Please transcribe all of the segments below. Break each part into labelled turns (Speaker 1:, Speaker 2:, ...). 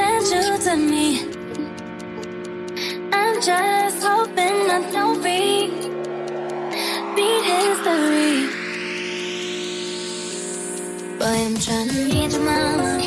Speaker 1: send you to me. I'm just hoping I don't repeat history. Boy, I'm trying to meet your
Speaker 2: mind.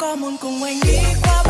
Speaker 2: có muốn
Speaker 3: cùng anh đi qua